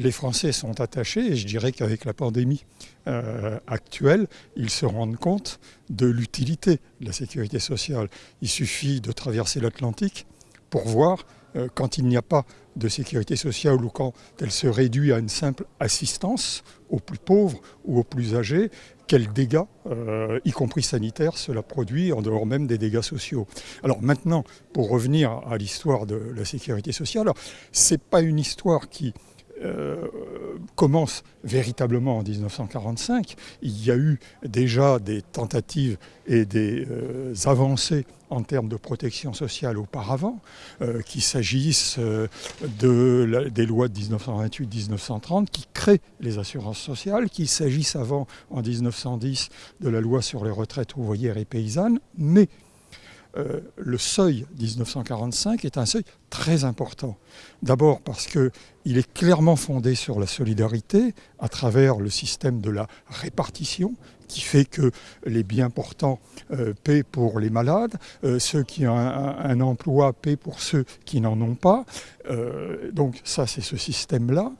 les Français sont attachés, et je dirais qu'avec la pandémie euh, actuelle, ils se rendent compte de l'utilité de la sécurité sociale. Il suffit de traverser l'Atlantique pour voir euh, quand il n'y a pas de sécurité sociale ou quand elle se réduit à une simple assistance aux plus pauvres ou aux plus âgés, quels dégâts, euh, y compris sanitaires, cela produit en dehors même des dégâts sociaux. Alors maintenant, pour revenir à l'histoire de la sécurité sociale, ce n'est pas une histoire qui euh, commence véritablement en 1945. Il y a eu déjà des tentatives et des euh, avancées en termes de protection sociale auparavant, euh, qu'il s'agisse de des lois de 1928-1930 qui créent les assurances sociales, qu'il s'agisse avant, en 1910, de la loi sur les retraites ouvrières et paysannes, mais euh, le seuil 1945 est un seuil très important. D'abord parce qu'il est clairement fondé sur la solidarité à travers le système de la répartition qui fait que les bien portants euh, paient pour les malades, euh, ceux qui ont un, emploi paient pour ceux qui n'en ont pas. donc ça, c'est ce système-là.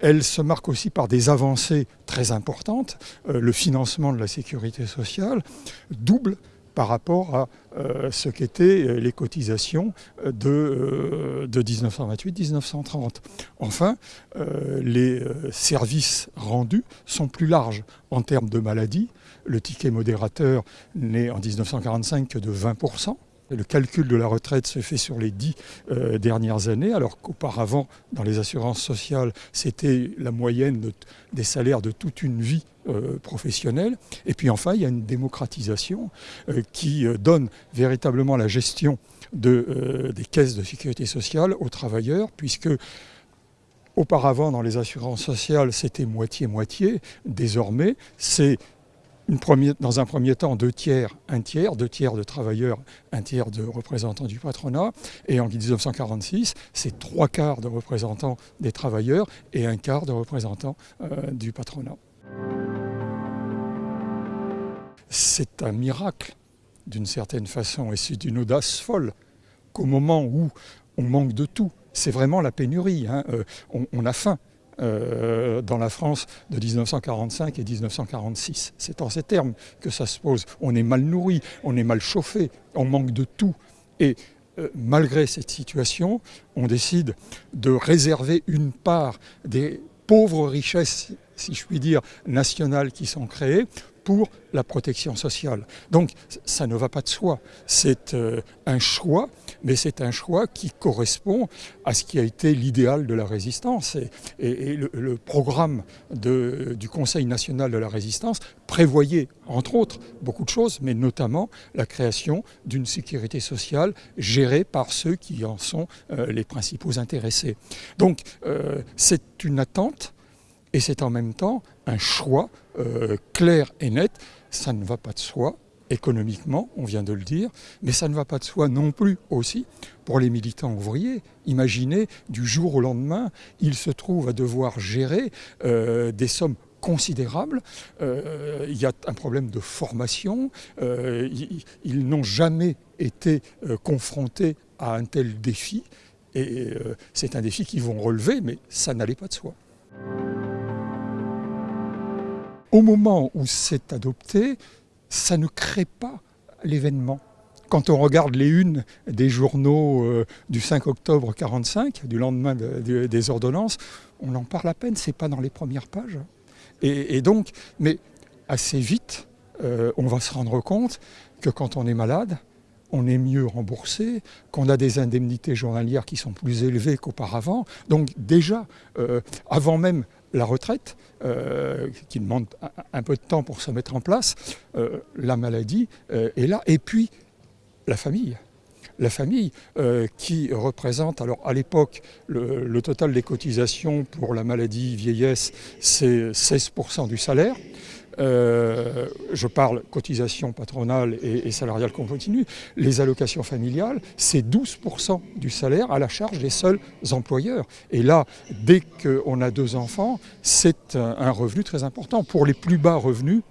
Elle se marque aussi par des avancées très importantes. le financement de la sécurité sociale double par rapport à euh, ce qu'étaient euh, les cotisations de, 1928-1930. Euh, enfin, les services rendus sont plus larges en termes de maladies. Le ticket modérateur n'est en 1945 que de 20%. Le calcul de la retraite se fait sur les dix dernières années, alors qu'auparavant, dans les assurances sociales, c'était la moyenne des salaires de toute une vie euh, professionnelle. Et puis enfin, il y a une démocratisation euh, qui donne véritablement la gestion de, des caisses de sécurité sociale aux travailleurs, puisque auparavant, dans les assurances sociales, c'était moitié-moitié. Désormais, c'est dans un premier temps, deux tiers, un tiers, deux tiers de travailleurs, un tiers de représentants du patronat. Et en 1946, c'est trois quarts de représentants des travailleurs et un quart de représentants euh, du patronat. C'est un miracle, d'une certaine façon, et c'est d'une audace folle qu'au moment où on manque de tout, c'est vraiment la pénurie, hein, euh, on a faim, euh, dans la France de 1945 et 1946. C'est en ces termes que ça se pose. On est mal nourri, on est mal chauffé, on manque de tout. Et euh, malgré cette situation, on décide de réserver une part des pauvres richesses, si je puis dire, nationales qui sont créées pour la protection sociale. Donc ça ne va pas de soi. C'est euh, un choix, mais c'est un choix qui correspond à ce qui a été l'idéal de la résistance. Et, le, programme du Conseil national de la résistance prévoyait, entre autres, beaucoup de choses, mais notamment la création d'une sécurité sociale gérée par ceux qui en sont euh, les principaux intéressés. Donc euh, c'est une attente et c'est en même temps un choix euh, clair et net. Ça ne va pas de soi économiquement, on vient de le dire, mais ça ne va pas de soi non plus aussi pour les militants ouvriers. Imaginez, du jour au lendemain, ils se trouvent à devoir gérer euh, des sommes considérables. Euh, il y a un problème de formation. ils n'ont jamais été confrontés à un tel défi. Et c'est un défi qu'ils vont relever, mais ça n'allait pas de soi. Au moment où c'est adopté, ça ne crée pas l'événement. Quand on regarde les unes des journaux euh, du 5 octobre 45, du lendemain des ordonnances, on en parle à peine, c'est pas dans les premières pages. Et, donc, mais assez vite, euh, on va se rendre compte que quand on est malade, on est mieux remboursé, qu'on a des indemnités journalières qui sont plus élevées qu'auparavant. Donc déjà, euh, avant même la retraite, euh, qui demande un, peu de temps pour se mettre en place, euh, la maladie euh, est là, et puis la famille. La famille qui représente, alors à l'époque, le, total des cotisations pour la maladie vieillesse, c'est 16% du salaire. Euh, je parle cotisation patronale et, salariale qu'on continue, les allocations familiales, c'est 12% du salaire à la charge des seuls employeurs. Et là, dès qu'on a deux enfants, c'est un, revenu très important. Pour les plus bas revenus,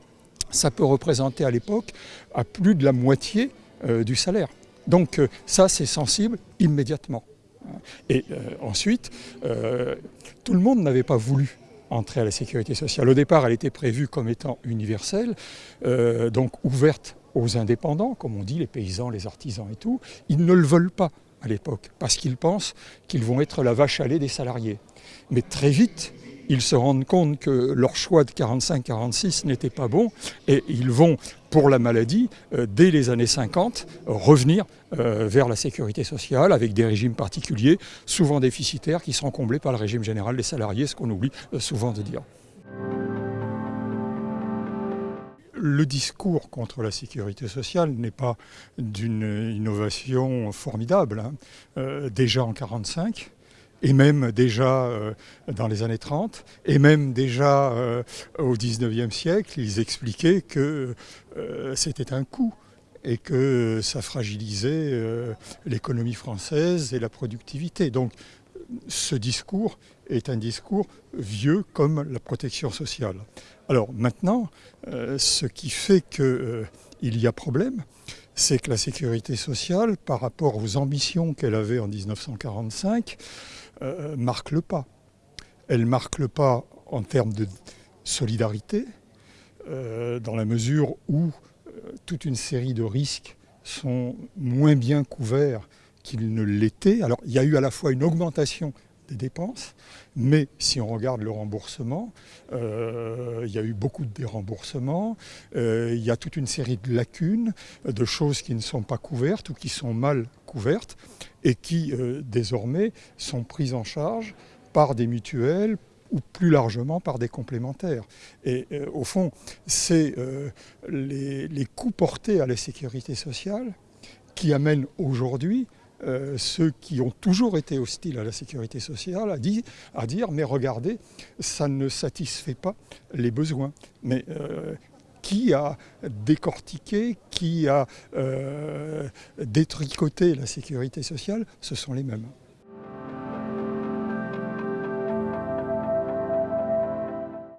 ça peut représenter à l'époque à plus de la moitié euh, du salaire. Donc euh, ça, c'est sensible immédiatement. Et ensuite, tout le monde n'avait pas voulu entrer à la sécurité sociale. Au départ, elle était prévue comme étant universelle, donc ouverte aux indépendants, comme on dit, les paysans, les artisans et tout. Ils ne le veulent pas à l'époque, parce qu'ils pensent qu'ils vont être la vache à lait des salariés. Mais très vite, ils se rendent compte que leur choix de 45-46 n'était pas bon et ils vont, pour la maladie, euh, dès les années 50, revenir euh, vers la sécurité sociale avec des régimes particuliers, souvent déficitaires, qui sont comblés par le régime général des salariés, ce qu'on oublie euh, souvent de dire. Le discours contre la sécurité sociale n'est pas d'une innovation formidable. Hein. déjà en 1945, et même déjà euh, dans les années 30, et même déjà euh, au 19e siècle, ils expliquaient que euh, c'était un coup et que ça fragilisait l'économie française et la productivité. Donc ce discours est un discours vieux comme la protection sociale. Alors maintenant, ce qui fait qu'il y a problème, c'est que la sécurité sociale, par rapport aux ambitions qu'elle avait en 1945, euh, marque le pas. Elle marque le pas en termes de solidarité, euh, dans la mesure où euh, toute une série de risques sont moins bien couverts qu'ils ne l'étaient. Alors il y a eu à la fois une augmentation des dépenses, mais si on regarde le remboursement, il y a eu beaucoup de déremboursements, il y a toute une série de lacunes, de choses qui ne sont pas couvertes ou qui sont mal couvertes et qui euh, désormais sont prises en charge par des mutuelles ou plus largement par des complémentaires. Et euh, au fond, c'est euh, les, coûts portés à la sécurité sociale qui amènent aujourd'hui ceux qui ont toujours été hostiles à la sécurité sociale à, dire mais regardez, ça ne satisfait pas les besoins. Mais qui a décortiqué, qui a euh, détricoté la sécurité sociale, ce sont les mêmes.